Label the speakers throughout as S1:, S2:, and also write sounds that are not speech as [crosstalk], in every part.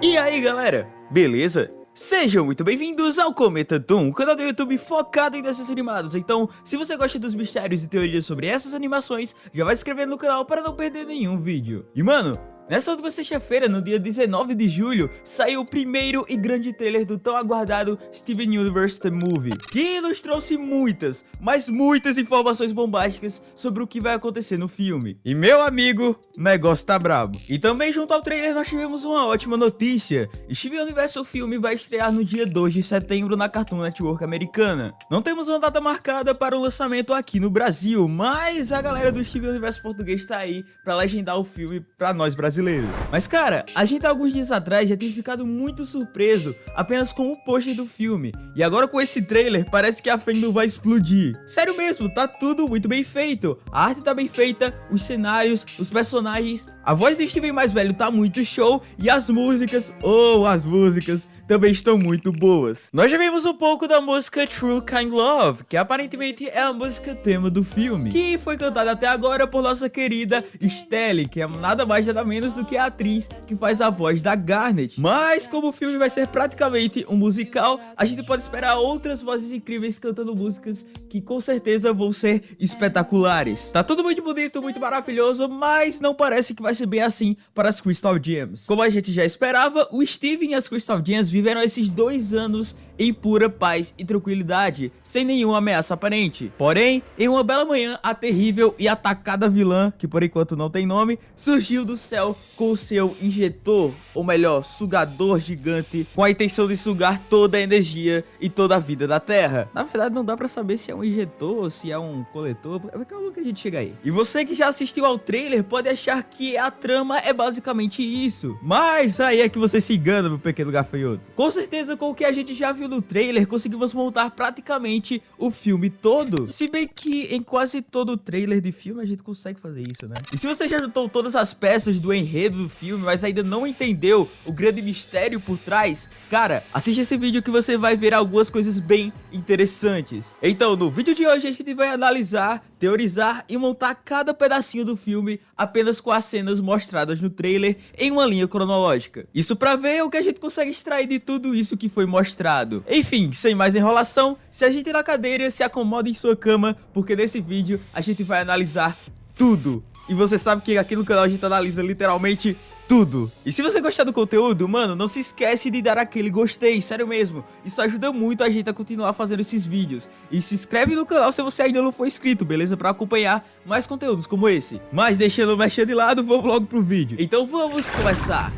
S1: E aí galera, beleza? Sejam muito bem-vindos ao Cometa Doom, canal do YouTube focado em desenhos animados. Então, se você gosta dos mistérios e teorias sobre essas animações, já vai se inscrever no canal para não perder nenhum vídeo. E mano, Nessa última sexta-feira, no dia 19 de julho, saiu o primeiro e grande trailer do tão aguardado Steven Universe The Movie, que nos trouxe muitas, mas muitas informações bombásticas sobre o que vai acontecer no filme. E meu amigo, o negócio tá brabo. E também junto ao trailer nós tivemos uma ótima notícia, Steven Universe o filme vai estrear no dia 2 de setembro na Cartoon Network americana. Não temos uma data marcada para o lançamento aqui no Brasil, mas a galera do Steven Universe português tá aí para legendar o filme para nós brasileiros brasileiros. Mas cara, a gente alguns dias atrás já tem ficado muito surpreso apenas com o pôster do filme. E agora com esse trailer parece que a fandom vai explodir. Sério mesmo, tá tudo muito bem feito. A arte tá bem feita, os cenários, os personagens, a voz do Steven mais velho tá muito show e as músicas, ou oh, as músicas, também estão muito boas. Nós já vimos um pouco da música True Kind Love, que aparentemente é a música tema do filme, que foi cantada até agora por nossa querida Stelle, que é nada mais nada menos menos do que a atriz que faz a voz da Garnet. Mas como o filme vai ser praticamente um musical, a gente pode esperar outras vozes incríveis cantando músicas que com certeza vão ser espetaculares. Tá tudo muito bonito, muito maravilhoso, mas não parece que vai ser bem assim para as Crystal Gems. Como a gente já esperava, o Steven e as Crystal Gems viveram esses dois anos em pura paz e tranquilidade, sem nenhuma ameaça aparente. Porém, em uma bela manhã, a terrível e atacada vilã, que por enquanto não tem nome, surgiu do céu com o seu injetor, ou melhor, sugador gigante, com a intenção de sugar toda a energia e toda a vida da Terra. Na verdade, não dá pra saber se é um injetor ou se é um coletor. Calma que a gente chega aí. E você que já assistiu ao trailer pode achar que a trama é basicamente isso. Mas aí é que você se engana, meu pequeno gafanhoto. Com certeza, com o que a gente já viu no trailer, conseguimos montar praticamente o filme todo. Se bem que em quase todo trailer de filme a gente consegue fazer isso, né? E se você já juntou todas as peças do enredo do filme, mas ainda não entendeu o grande mistério por trás, cara, assiste esse vídeo que você vai ver algumas coisas bem interessantes. Então, no vídeo de hoje a gente vai analisar, teorizar e montar cada pedacinho do filme apenas com as cenas mostradas no trailer em uma linha cronológica. Isso para ver o que a gente consegue extrair de tudo isso que foi mostrado. Enfim, sem mais enrolação, se a gente na cadeira, se acomoda em sua cama, porque nesse vídeo a gente vai analisar tudo e você sabe que aqui no canal a gente analisa literalmente tudo. E se você gostar do conteúdo, mano, não se esquece de dar aquele gostei, sério mesmo. Isso ajuda muito a gente a continuar fazendo esses vídeos. E se inscreve no canal se você ainda não for inscrito, beleza? Pra acompanhar mais conteúdos como esse. Mas deixando o mexer de lado, vamos logo pro vídeo. Então vamos começar.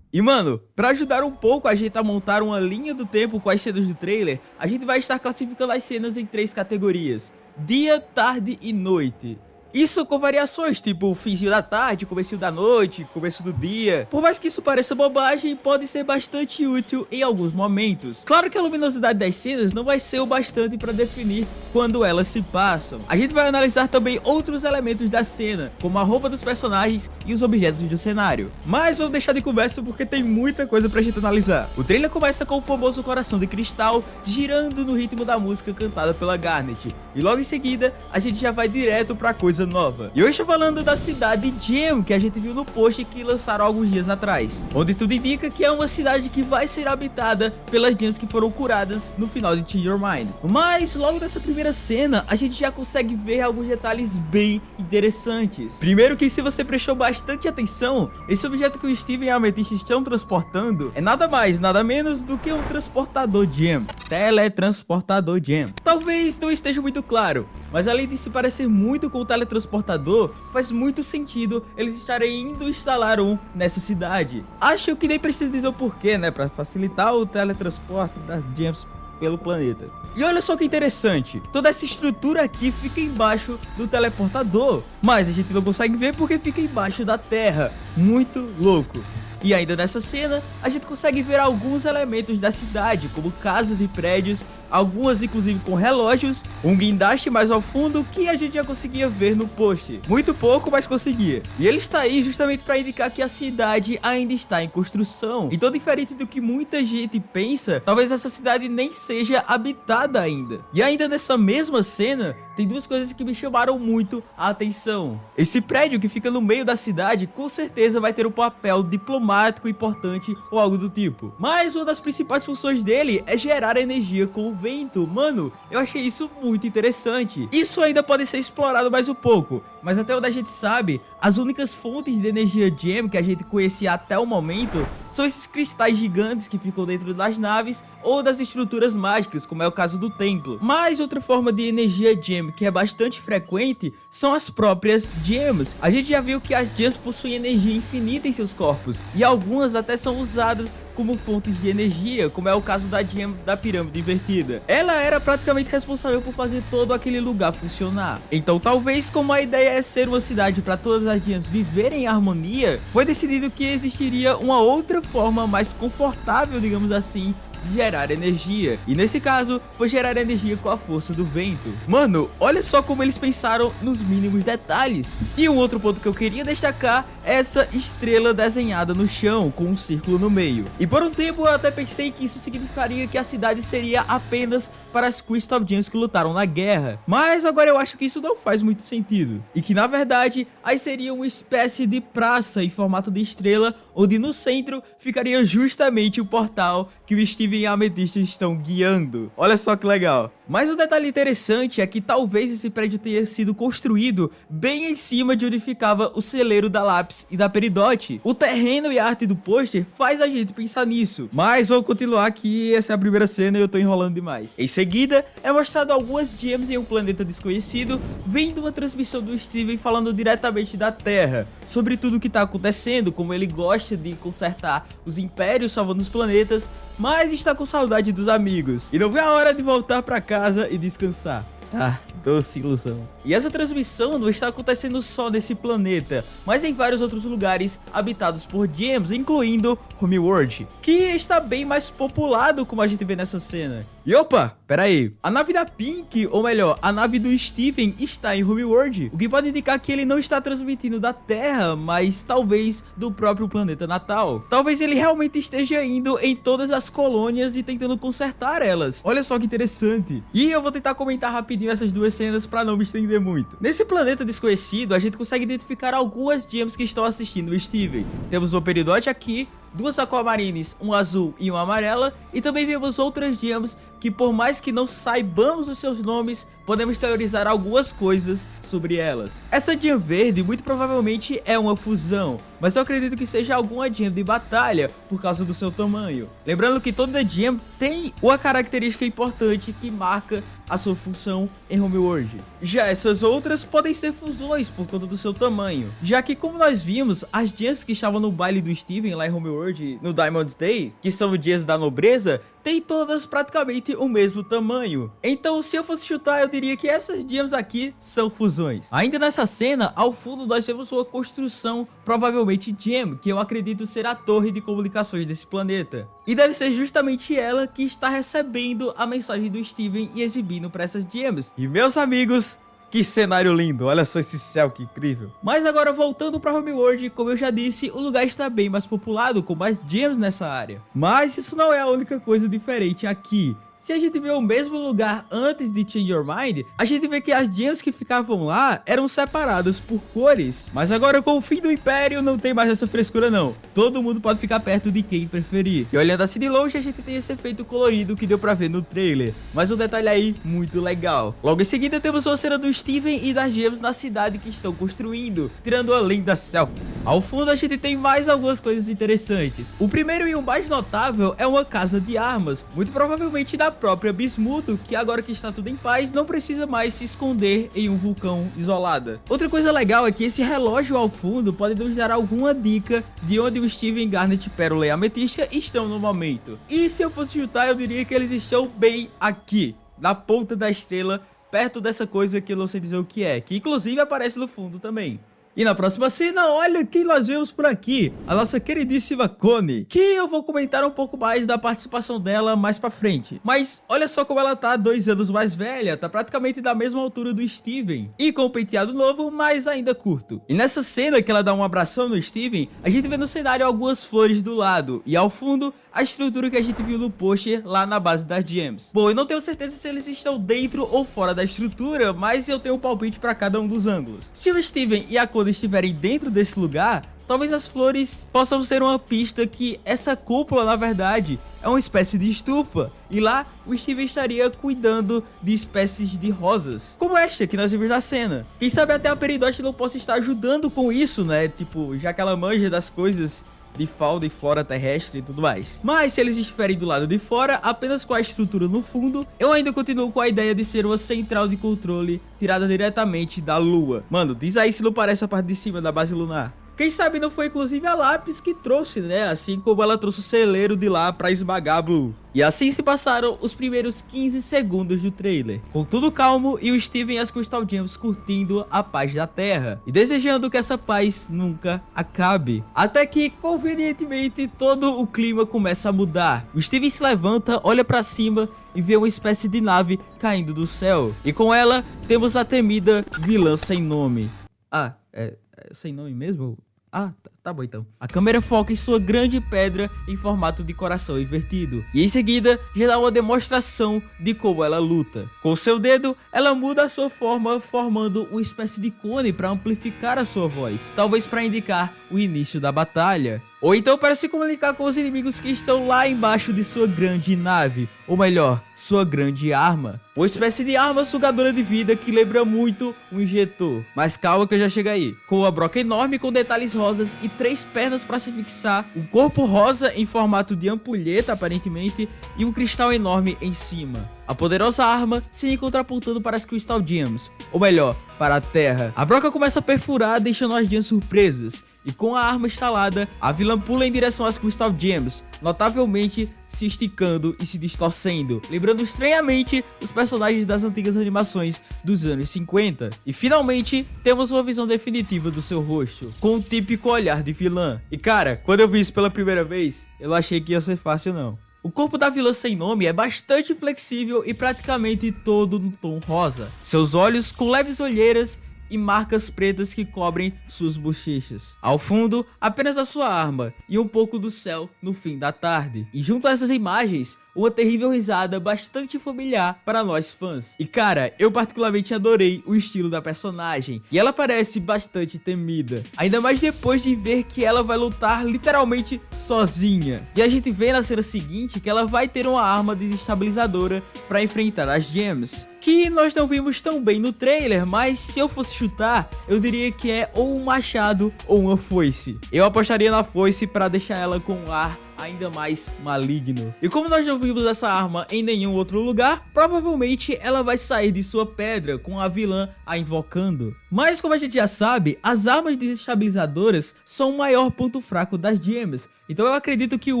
S1: E mano, para ajudar um pouco a gente a montar uma linha do tempo com as cenas do trailer, a gente vai estar classificando as cenas em três categorias, dia, tarde e noite. Isso com variações, tipo finzinho da tarde, começo da noite, começo do dia. Por mais que isso pareça bobagem, pode ser bastante útil em alguns momentos. Claro que a luminosidade das cenas não vai ser o bastante para definir quando elas se passam. A gente vai analisar também outros elementos da cena, como a roupa dos personagens e os objetos do cenário. Mas vamos deixar de conversa porque tem muita coisa pra gente analisar. O trailer começa com o famoso coração de cristal girando no ritmo da música cantada pela Garnet. E logo em seguida, a gente já vai direto pra coisa coisa nova. E hoje estou falando da cidade Gem, que a gente viu no post que lançaram alguns dias atrás. Onde tudo indica que é uma cidade que vai ser habitada pelas gems que foram curadas no final de Change Your Mind. Mas logo nessa primeira cena, a gente já consegue ver alguns detalhes bem interessantes. Primeiro que se você prestou bastante atenção, esse objeto que o Steven e a Amethyst estão transportando é nada mais, nada menos do que um transportador Gem. Teletransportador Gem. Talvez não esteja muito claro, mas além de se parecer muito com o teletransportador faz muito sentido eles estarem indo instalar um nessa cidade. Acho que nem preciso dizer o porquê, né, para facilitar o teletransporte das gems pelo planeta. E olha só que interessante, toda essa estrutura aqui fica embaixo do teleportador, mas a gente não consegue ver porque fica embaixo da terra, muito louco. E ainda nessa cena, a gente consegue ver alguns elementos da cidade, como casas e prédios, algumas inclusive com relógios, um guindaste mais ao fundo que a gente já conseguia ver no post. Muito pouco, mas conseguia. E ele está aí justamente para indicar que a cidade ainda está em construção. Então, diferente do que muita gente pensa, talvez essa cidade nem seja habitada ainda. E ainda nessa mesma cena, tem duas coisas que me chamaram muito a atenção. Esse prédio que fica no meio da cidade, com certeza vai ter um papel diplomático importante ou algo do tipo. Mas uma das principais funções dele é gerar energia com o vento. Mano, eu achei isso muito interessante. Isso ainda pode ser explorado mais um pouco, mas até onde a gente sabe, as únicas fontes de energia Gem que a gente conhecia até o momento são esses cristais gigantes que ficam dentro das naves ou das estruturas mágicas, como é o caso do templo. Mas outra forma de energia Gem que é bastante frequente são as próprias Gems. A gente já viu que as Gems possuem energia infinita em seus corpos e algumas até são usadas como fontes de energia, como é o caso da Gem da pirâmide invertida. Ela era praticamente responsável por fazer todo aquele lugar funcionar. Então talvez como a ideia é ser uma cidade para todas as Gems viverem em harmonia, foi decidido que existiria uma outra forma mais confortável, digamos assim, gerar energia. E nesse caso, foi gerar energia com a força do vento. Mano, olha só como eles pensaram nos mínimos detalhes. E um outro ponto que eu queria destacar essa estrela desenhada no chão, com um círculo no meio. E por um tempo eu até pensei que isso significaria que a cidade seria apenas para as Crystal Gems que lutaram na guerra. Mas agora eu acho que isso não faz muito sentido. E que na verdade, aí seria uma espécie de praça em formato de estrela, onde no centro ficaria justamente o portal que o Steve e a Ametista estão guiando. Olha só que legal. Mas o um detalhe interessante é que talvez esse prédio tenha sido construído bem em cima de onde ficava o celeiro da Lápis e da Peridote. O terreno e a arte do pôster faz a gente pensar nisso. Mas vamos continuar que essa é a primeira cena e eu tô enrolando demais. Em seguida, é mostrado algumas gems em um planeta desconhecido, vendo uma transmissão do Steven falando diretamente da Terra, sobre tudo o que tá acontecendo, como ele gosta de consertar os impérios salvando os planetas, mas está com saudade dos amigos. E não vê a hora de voltar pra casa e descansar. Ah, doce ilusão. E essa transmissão não está acontecendo só nesse planeta, mas em vários outros lugares habitados por gems, incluindo Homeworld, que está bem mais populado como a gente vê nessa cena. E opa, pera aí, a nave da Pink, ou melhor, a nave do Steven está em Homeworld, o que pode indicar que ele não está transmitindo da Terra, mas talvez do próprio planeta natal. Talvez ele realmente esteja indo em todas as colônias e tentando consertar elas. Olha só que interessante. E eu vou tentar comentar rapidinho essas duas cenas para não me estender muito. Nesse planeta desconhecido, a gente consegue identificar algumas gems que estão assistindo o Steven. Temos o Peridote aqui, duas aquamarines, um azul e uma amarela, e também vemos outras gems que por mais que não saibamos os seus nomes, podemos teorizar algumas coisas sobre elas. Essa gem verde muito provavelmente é uma fusão, mas eu acredito que seja alguma gem de batalha por causa do seu tamanho. Lembrando que toda gem tem uma característica importante que marca a sua função em Homeworld. Já essas outras podem ser fusões por conta do seu tamanho, já que como nós vimos, as gems que estavam no baile do Steven lá em Homeworld no Diamond Day, que são gems da nobreza, tem todas praticamente o mesmo tamanho. Então se eu fosse chutar eu diria que essas gems aqui são fusões. Ainda nessa cena, ao fundo nós temos uma construção provavelmente gem, que eu acredito ser a torre de comunicações desse planeta. E deve ser justamente ela que está recebendo a mensagem do Steven e exibindo para essas gems. E meus amigos, que cenário lindo, olha só esse céu, que incrível. Mas agora voltando para Homeworld, como eu já disse, o lugar está bem mais populado, com mais gems nessa área. Mas isso não é a única coisa diferente aqui. Se a gente vê o mesmo lugar antes de Change Your Mind, a gente vê que as gems que ficavam lá eram separadas por cores. Mas agora com o fim do Império não tem mais essa frescura não. Todo mundo pode ficar perto de quem preferir. E olhando assim de longe, a gente tem esse efeito colorido que deu pra ver no trailer. Mas um detalhe aí muito legal. Logo em seguida temos uma cena do Steven e das gems na cidade que estão construindo, tirando a linda selfie. Ao fundo a gente tem mais algumas coisas interessantes. O primeiro e o mais notável é uma casa de armas, muito provavelmente da própria Bismuto, que agora que está tudo em paz, não precisa mais se esconder em um vulcão isolada. Outra coisa legal é que esse relógio ao fundo pode nos dar alguma dica de onde o Steven, Garnet, Pérola e Ametista estão no momento. E se eu fosse chutar, eu diria que eles estão bem aqui, na ponta da estrela, perto dessa coisa que eu não sei dizer o que é, que inclusive aparece no fundo também. E na próxima cena, olha quem nós vemos por aqui, a nossa queridíssima Connie, que eu vou comentar um pouco mais da participação dela mais pra frente. Mas olha só como ela tá dois anos mais velha, tá praticamente da mesma altura do Steven, e com o penteado novo, mas ainda curto. E nessa cena que ela dá um abração no Steven, a gente vê no cenário algumas flores do lado, e ao fundo, a estrutura que a gente viu no pôster lá na base das gems. Bom, eu não tenho certeza se eles estão dentro ou fora da estrutura, mas eu tenho um palpite para cada um dos ângulos. Se o Steven e a Connie estiverem dentro desse lugar, talvez as flores possam ser uma pista que essa cúpula, na verdade, é uma espécie de estufa. E lá, o Steven estaria cuidando de espécies de rosas, como esta que nós vimos na cena. Quem sabe até a Peridot não possa estar ajudando com isso, né? Tipo, já que ela manja das coisas de fauna e flora terrestre e tudo mais. Mas se eles estiverem do lado de fora, apenas com a estrutura no fundo, eu ainda continuo com a ideia de ser uma central de controle tirada diretamente da lua. Mano, diz aí se não parece a parte de cima da base lunar. Quem sabe não foi inclusive a Lápis que trouxe, né? Assim como ela trouxe o celeiro de lá pra esmagar a Blue. E assim se passaram os primeiros 15 segundos do trailer, com tudo calmo e o Steven e as Crystal Gems curtindo a paz da Terra, e desejando que essa paz nunca acabe. Até que, convenientemente, todo o clima começa a mudar. O Steven se levanta, olha pra cima e vê uma espécie de nave caindo do céu. E com ela, temos a temida vilã sem nome. Ah, é, é sem nome mesmo? Ah, tá, bom então. A câmera foca em sua grande pedra em formato de coração invertido. E em seguida, já dá uma demonstração de como ela luta. Com seu dedo, ela muda a sua forma, formando uma espécie de cone para amplificar a sua voz. Talvez para indicar o início da batalha. Ou então para se comunicar com os inimigos que estão lá embaixo de sua grande nave, ou melhor, sua grande arma. Uma espécie de arma sugadora de vida que lembra muito um injetor. Mas calma que eu já chego aí. Com uma broca enorme com detalhes rosas e três pernas para se fixar, um corpo rosa em formato de ampulheta aparentemente e um cristal enorme em cima. A poderosa arma se encontra apontando para as Crystal Gems, ou melhor, para a Terra. A broca começa a perfurar, deixando as gems surpresas, e com a arma instalada, a vilã pula em direção às Crystal Gems, notavelmente se esticando e se distorcendo, lembrando estranhamente os personagens das antigas animações dos anos 50. E finalmente, temos uma visão definitiva do seu rosto, com o típico olhar de vilã. E cara, quando eu vi isso pela primeira vez, eu achei que ia ser fácil não. O corpo da vilã sem nome é bastante flexível e praticamente todo no tom rosa. Seus olhos com leves olheiras e marcas pretas que cobrem suas bochechas. Ao fundo, apenas a sua arma e um pouco do céu no fim da tarde. E junto a essas imagens, uma terrível risada bastante familiar para nós fãs. E cara, eu particularmente adorei o estilo da personagem, e ela parece bastante temida, ainda mais depois de ver que ela vai lutar literalmente sozinha. E a gente vê na cena seguinte que ela vai ter uma arma desestabilizadora para enfrentar as gems que nós não vimos tão bem no trailer, mas se eu fosse chutar, eu diria que é ou um machado ou uma foice. Eu apostaria na foice para deixar ela com um ar ainda mais maligno. E como nós não vimos essa arma em nenhum outro lugar, provavelmente ela vai sair de sua pedra com a vilã a invocando. Mas como a gente já sabe, as armas desestabilizadoras são o maior ponto fraco das gems, então eu acredito que o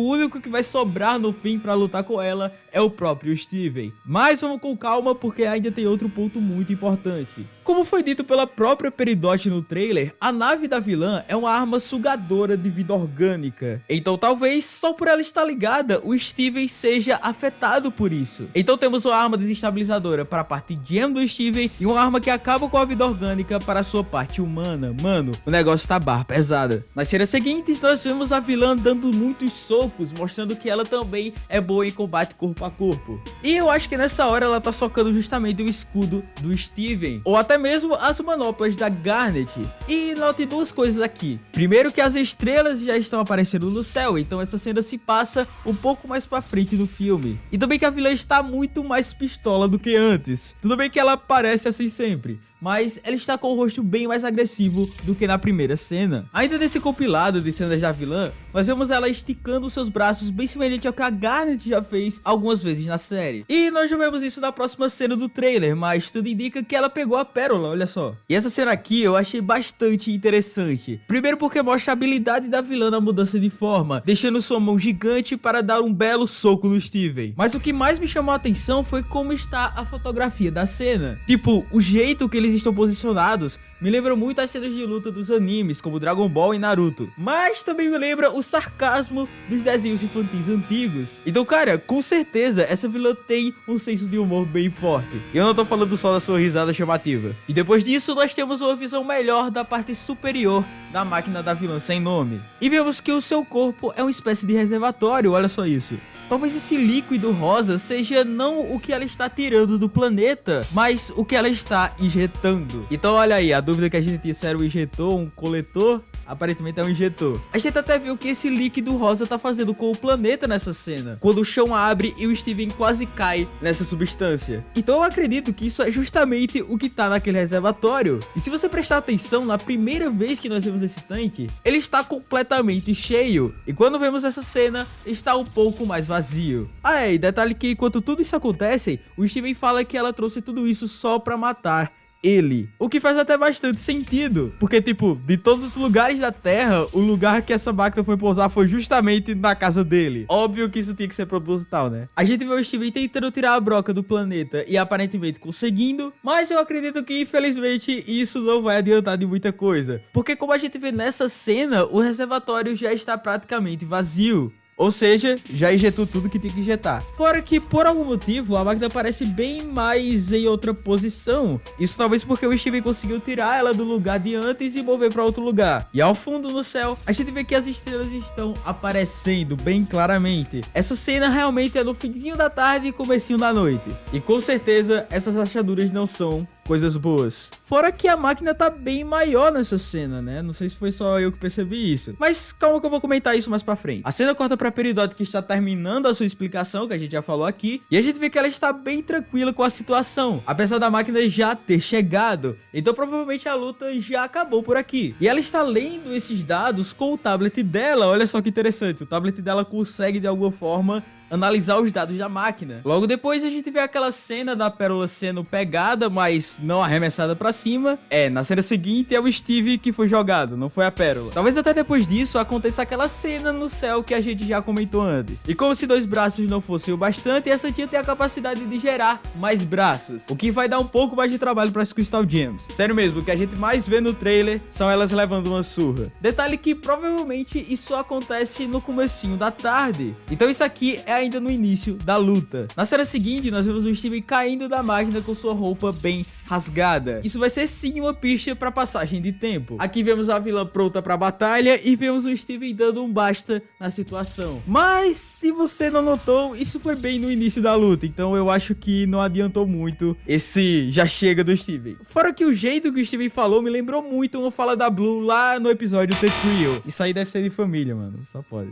S1: único que vai sobrar no fim para lutar com ela é o próprio Steven. Mas vamos com calma porque ainda tem outro ponto muito importante. Como foi dito pela própria Peridot no trailer, a nave da vilã é uma arma sugadora de vida orgânica. Então talvez só por ela estar ligada, o Steven seja afetado por isso. Então temos uma arma desestabilizadora para a parte gem do Steven e uma arma que acaba com a vida orgânica para a sua parte humana. Mano, o negócio tá barra pesada. Nas cenas seguintes, nós vemos a vilã dando dando muitos socos, mostrando que ela também é boa em combate corpo a corpo. E eu acho que nessa hora ela tá socando justamente o escudo do Steven, ou até mesmo as manoplas da Garnet. E note duas coisas aqui. Primeiro que as estrelas já estão aparecendo no céu, então essa cena se passa um pouco mais pra frente no filme. E também que a vilã está muito mais pistola do que antes. Tudo bem que ela parece assim sempre, mas ela está com o rosto bem mais agressivo do que na primeira cena. Ainda nesse compilado de cenas da vilã, nós vemos ela esticando seus braços bem semelhante ao que a Garnet já fez algumas vezes na série. E nós já vemos isso na próxima cena do trailer, mas tudo indica que ela pegou a pérola, olha só. E essa cena aqui eu achei bastante interessante. Primeiro porque mostra a habilidade da vilã na mudança de forma, deixando sua mão gigante para dar um belo soco no Steven. Mas o que mais me chamou a atenção foi como está a fotografia da cena. Tipo, o jeito que ele eles estão posicionados me lembram muito as cenas de luta dos animes, como Dragon Ball e Naruto. Mas também me lembra o sarcasmo dos desenhos infantis antigos. Então, cara, com certeza, essa vilã tem um senso de humor bem forte. E eu não tô falando só da sua risada chamativa. E depois disso, nós temos uma visão melhor da parte superior da máquina da vilã sem nome. E vemos que o seu corpo é uma espécie de reservatório, olha só isso. Talvez esse líquido rosa seja não o que ela está tirando do planeta, mas o que ela está injetando. Então olha aí, a dúvida que a gente tinha se era um injetor, um coletor, aparentemente é um injetor. A gente até viu que esse líquido rosa tá fazendo com o planeta nessa cena, quando o chão abre e o Steven quase cai nessa substância. Então eu acredito que isso é justamente o que tá naquele reservatório. E se você prestar atenção, na primeira vez que nós vemos esse tanque, ele está completamente cheio. E quando vemos essa cena, está um pouco mais vazio. Ah é, e detalhe que enquanto tudo isso acontece, o Steven fala que ela trouxe tudo isso só pra matar ele. O que faz até bastante sentido. Porque, tipo, de todos os lugares da Terra, o lugar que essa máquina foi pousar foi justamente na casa dele. Óbvio que isso tinha que ser proposital, né? A gente vê o Steven tentando tirar a broca do planeta e aparentemente conseguindo, mas eu acredito que, infelizmente, isso não vai adiantar de muita coisa. Porque como a gente vê nessa cena, o reservatório já está praticamente vazio. Ou seja, já injetou tudo que tinha que injetar. Fora que, por algum motivo, a máquina parece bem mais em outra posição. Isso talvez porque o Steven conseguiu tirar ela do lugar de antes e mover para outro lugar. E ao fundo no céu, a gente vê que as estrelas estão aparecendo bem claramente. Essa cena realmente é no finzinho da tarde e comecinho da noite. E com certeza, essas rachaduras não são coisas boas. Fora que a máquina tá bem maior nessa cena, né? Não sei se foi só eu que percebi isso. Mas calma que eu vou comentar isso mais pra frente. A cena corta pra Peridot que está terminando a sua explicação, que a gente já falou aqui. E a gente vê que ela está bem tranquila com a situação. Apesar da máquina já ter chegado. Então provavelmente a luta já acabou por aqui. E ela está lendo esses dados com o tablet dela. Olha só que interessante. O tablet dela consegue de alguma forma analisar os dados da máquina. Logo depois a gente vê aquela cena da Pérola sendo pegada, mas não arremessada pra cima. É, na cena seguinte é o Steve que foi jogado, não foi a Pérola. Talvez até depois disso aconteça aquela cena no céu que a gente já comentou antes. E como se dois braços não fossem o bastante, essa tia tem a capacidade de gerar mais braços, o que vai dar um pouco mais de trabalho para as Crystal Gems. Sério mesmo, o que a gente mais vê no trailer são elas levando uma surra. Detalhe que provavelmente isso acontece no comecinho da tarde. Então isso aqui é ainda no início da luta. Na cena seguinte, nós vemos o Steven caindo da máquina com sua roupa bem rasgada. Isso vai ser sim uma pista para passagem de tempo. Aqui vemos a vilã pronta para batalha e vemos o Steven dando um basta na situação. Mas se você não notou, isso foi bem no início da luta, então eu acho que não adiantou muito esse já chega do Steven. Fora que o jeito que o Steven falou me lembrou muito uma fala da Blue lá no episódio The Trio. Isso aí deve ser de família, mano. Só pode.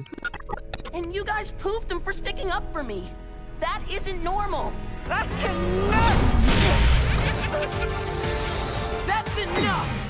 S1: And you guys poofed him for sticking up for me. That isn't normal. That's enough! [laughs] That's enough!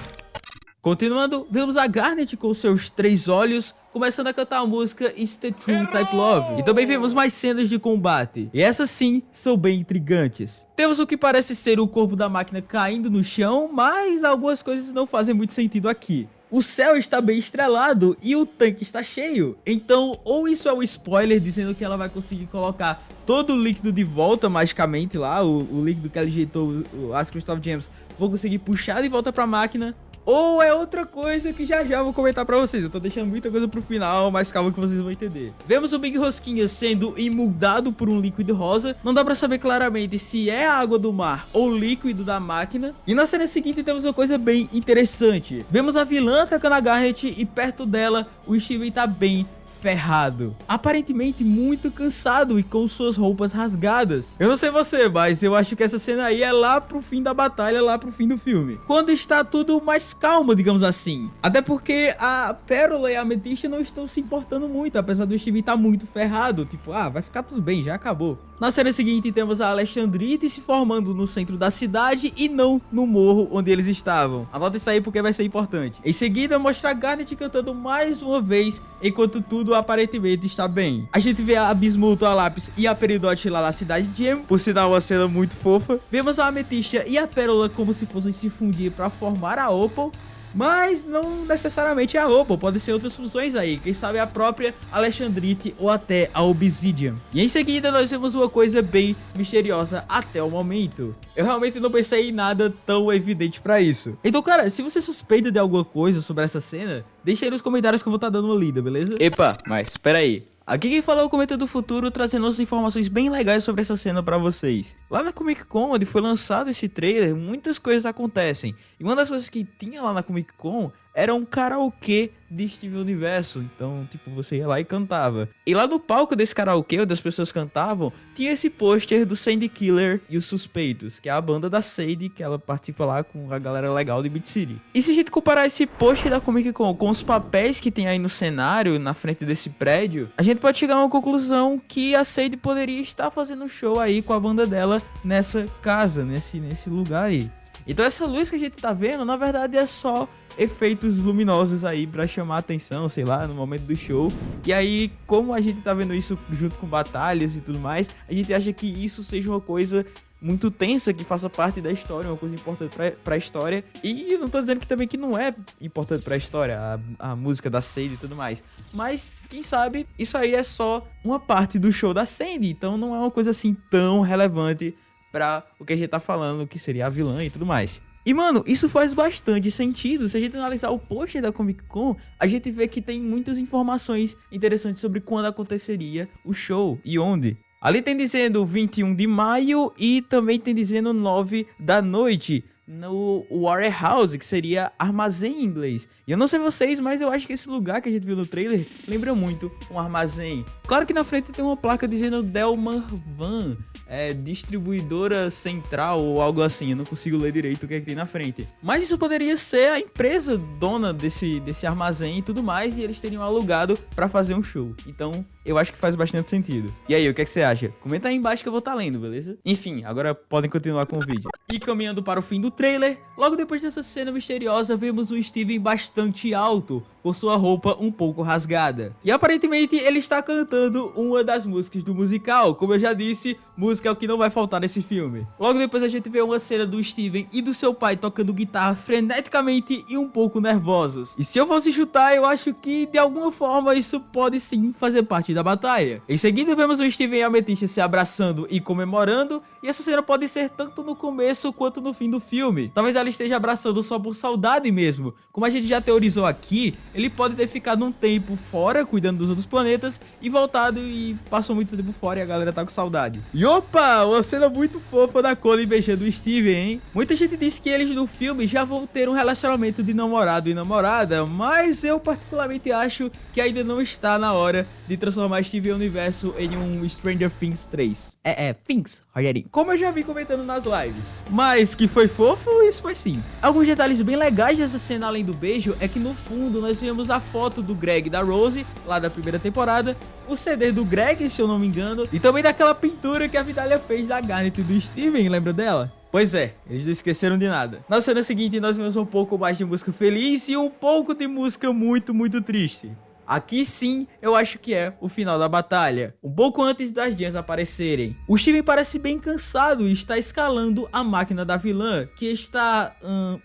S1: Continuando, vemos a Garnet com seus três olhos começando a cantar a música It's the True Type Love. E também vemos mais cenas de combate. E essas sim são bem intrigantes. Temos o que parece ser o corpo da máquina caindo no chão, mas algumas coisas não fazem muito sentido aqui. O céu está bem estrelado e o tanque está cheio. Então, ou isso é um spoiler dizendo que ela vai conseguir colocar todo o líquido de volta magicamente lá, o, o líquido que ela injetou, as Crystal Gems, vou conseguir puxar de volta para a máquina ou é outra coisa que já já vou comentar pra vocês. Eu tô deixando muita coisa pro final, mas calma que vocês vão entender. Vemos o Big Rosquinha sendo imuldado por um líquido rosa. Não dá pra saber claramente se é água do mar ou líquido da máquina. E na cena seguinte temos uma coisa bem interessante. Vemos a vilã atacando a Garnet e perto dela o Steven tá bem ferrado, aparentemente muito cansado e com suas roupas rasgadas. Eu não sei você, mas eu acho que essa cena aí é lá pro fim da batalha, lá pro fim do filme. Quando está tudo mais calmo, digamos assim. Até porque a Pérola e a Ametista não estão se importando muito, apesar do Steve estar tá muito ferrado. Tipo, ah, vai ficar tudo bem, já acabou. Na cena seguinte temos a Alexandrite se formando no centro da cidade e não no morro onde eles estavam. Anota isso aí porque vai ser importante. Em seguida mostra a Garnet cantando mais uma vez enquanto tudo aparentemente está bem. A gente vê a Bismuto, a Lápis e a Peridot lá na cidade de Gem, por sinal uma cena muito fofa. Vemos a Ametista e a Pérola como se fossem se fundir para formar a Opal Mas não necessariamente é a roupa, pode ser outras funções aí, quem sabe a própria Alexandrite ou até a Obsidian. E em seguida nós temos uma coisa bem misteriosa até o momento. Eu realmente não pensei em nada tão evidente pra isso. Então, cara, se você suspeita de alguma coisa sobre essa cena, deixa aí nos comentários que eu vou estar tá dando uma lida, beleza? Epa, mas espera aí. Aqui quem falou é o Cometa do Futuro, trazendo outras informações bem legais sobre essa cena pra vocês. Lá na Comic Con, onde foi lançado esse trailer, muitas coisas acontecem. E uma das coisas que tinha lá na Comic Con era um karaokê de Steven Universo. Então, tipo, você ia lá e cantava. E lá no palco desse karaokê, onde as pessoas cantavam, tinha esse pôster do Sandy Killer e os Suspeitos, que é a banda da Sadie, que ela participa lá com a galera legal de Beat City. E se a gente comparar esse pôster da Comic Con com os papéis que tem aí no cenário, na frente desse prédio, a gente pode chegar a uma conclusão que a Sadie poderia estar fazendo um show aí com a banda dela nessa casa, nesse, nesse lugar aí. Então essa luz que a gente tá vendo, na verdade é só efeitos luminosos aí para chamar atenção, sei lá, no momento do show. E aí, como a gente tá vendo isso junto com batalhas e tudo mais, a gente acha que isso seja uma coisa muito tensa que faça parte da história, uma coisa importante para a história. E não tô dizendo que também que não é importante para a história, a música da Sandy e tudo mais. Mas quem sabe isso aí é só uma parte do show da Sandy, então não é uma coisa assim tão relevante para o que a gente tá falando, que seria a vilã e tudo mais. E, mano, isso faz bastante sentido. Se a gente analisar o post da Comic Con, a gente vê que tem muitas informações interessantes sobre quando aconteceria o show e onde. Ali tem dizendo 21 de maio e também tem dizendo 9 da noite no warehouse, que seria armazém em inglês. E eu não sei vocês, mas eu acho que esse lugar que a gente viu no trailer lembra muito um armazém. Claro que na frente tem uma placa dizendo Delmar Van, é, distribuidora central ou algo assim. Eu não consigo ler direito o que, é que tem na frente. Mas isso poderia ser a empresa dona desse, desse armazém e tudo mais, e eles teriam alugado para fazer um show. Então, eu acho que faz bastante sentido. E aí, o que, é que você acha? Comenta aí embaixo que eu vou estar tá lendo, beleza? Enfim, agora podem continuar com o vídeo. [laughs] E caminhando para o fim do trailer, logo depois dessa cena misteriosa, vemos o Steven bastante alto, com sua roupa um pouco rasgada. E aparentemente ele está cantando uma das músicas do musical, como eu já disse, música é o que não vai faltar nesse filme. Logo depois a gente vê uma cena do Steven e do seu pai tocando guitarra freneticamente e um pouco nervosos. E se eu fosse chutar, eu acho que de alguma forma isso pode sim fazer parte da batalha. Em seguida vemos o Steven e a Amethyst se abraçando e comemorando, e essa cena pode ser tanto no começo quanto no fim do filme. Talvez ela esteja abraçando só por saudade mesmo. Como a gente já teorizou aqui, ele pode ter ficado um tempo fora, cuidando dos outros planetas, e voltado e passou muito tempo fora e a galera tá com saudade. E opa, uma cena muito fofa da Cole beijando o Steven, hein? Muita gente diz que eles no filme já vão ter um relacionamento de namorado e namorada, mas eu particularmente acho que ainda não está na hora de transformar Steven Universo em um Stranger Things 3. É, é, Things, Rogerinho. Como eu já vi comentando nas lives. Mas que foi fofo, isso foi sim. Alguns detalhes bem legais dessa cena além do beijo é que no fundo nós vemos a foto do Greg e da Rose, lá da primeira temporada, o CD do Greg, se eu não me engano, e também daquela pintura que a Vidalia fez da Garnet e do Steven, lembra dela? Pois é, eles não esqueceram de nada. Na cena seguinte, nós vemos um pouco mais de música feliz e um pouco de música muito, muito triste. Aqui sim, eu acho que é o final da batalha, um pouco antes das Dias aparecerem. O Steven parece bem cansado e está escalando a máquina da vilã, que está... Hum,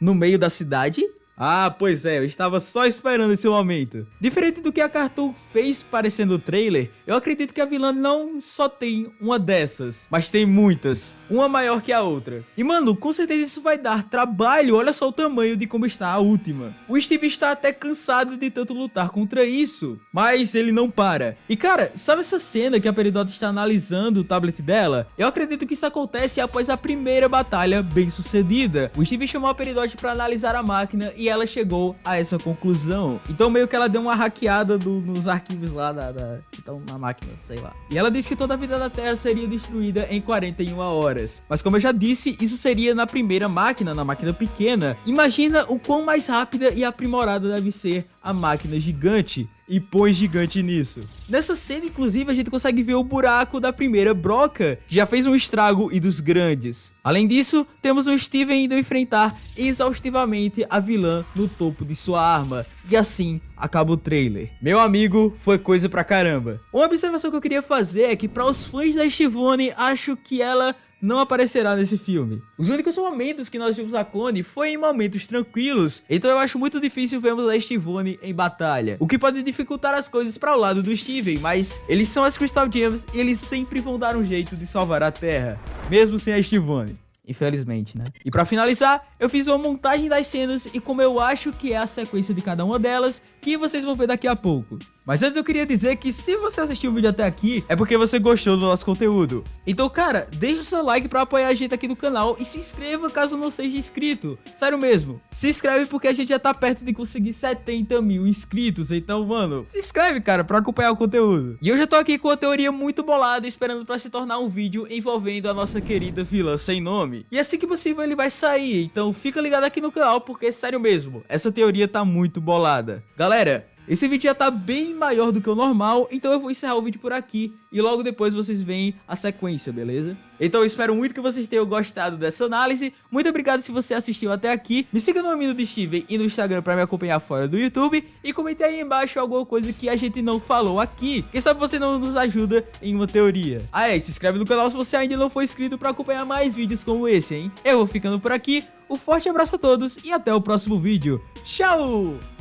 S1: no meio da cidade ah, pois é, eu estava só esperando esse momento. Diferente do que a Cartoon fez parecendo o trailer, eu acredito que a vilã não só tem uma dessas, mas tem muitas, uma maior que a outra. E mano, com certeza isso vai dar trabalho, olha só o tamanho de como está a última. O Steve está até cansado de tanto lutar contra isso, mas ele não para. E cara, sabe essa cena que a Peridot está analisando o tablet dela? Eu acredito que isso acontece após a primeira batalha bem sucedida. O Steve chamou a Peridot para analisar a máquina e ela chegou a essa conclusão. Então meio que ela deu uma hackeada do, nos arquivos lá da, da, que estão na máquina, sei lá. E ela disse que toda a vida da Terra seria destruída em 41 horas. Mas como eu já disse, isso seria na primeira máquina, na máquina pequena. Imagina o quão mais rápida e aprimorada deve ser a máquina gigante e põe gigante nisso. Nessa cena, inclusive, a gente consegue ver o buraco da primeira broca, que já fez um estrago e dos grandes. Além disso, temos o Steven indo enfrentar exaustivamente a vilã no topo de sua arma. E assim acaba o trailer. Meu amigo, foi coisa pra caramba. Uma observação que eu queria fazer é que para os fãs da Shivone, acho que ela não aparecerá nesse filme. Os únicos momentos que nós vimos a clone foi em momentos tranquilos, então eu acho muito difícil vermos a Estivone em batalha, o que pode dificultar as coisas para o lado do Steven, mas eles são as Crystal Gems e eles sempre vão dar um jeito de salvar a Terra, mesmo sem a Estivone. Infelizmente, né? E pra finalizar, eu fiz uma montagem das cenas e como eu acho que é a sequência de cada uma delas, que vocês vão ver daqui a pouco. Mas antes eu queria dizer que se você assistiu o vídeo até aqui, é porque você gostou do nosso conteúdo. Então, cara, deixa o seu like pra apoiar a gente aqui no canal e se inscreva caso não seja inscrito. Sério mesmo, se inscreve porque a gente já tá perto de conseguir 70 mil inscritos. Então, mano, se inscreve, cara, pra acompanhar o conteúdo. E eu já tô aqui com uma teoria muito bolada, esperando pra se tornar um vídeo envolvendo a nossa querida vila sem nome. E assim que possível ele vai sair, então fica ligado aqui no canal porque, sério mesmo, essa teoria tá muito bolada. Galera, esse vídeo já tá bem maior do que o normal, então eu vou encerrar o vídeo por aqui e logo depois vocês veem a sequência, beleza? Então eu espero muito que vocês tenham gostado dessa análise, muito obrigado se você assistiu até aqui, me siga no Amino do Steven e no Instagram pra me acompanhar fora do YouTube e comente aí embaixo alguma coisa que a gente não falou aqui, quem sabe você não nos ajuda em uma teoria. Ah é, se inscreve no canal se você ainda não for inscrito pra acompanhar mais vídeos como esse, hein? Eu vou ficando por aqui, um forte abraço a todos e até o próximo vídeo, tchau!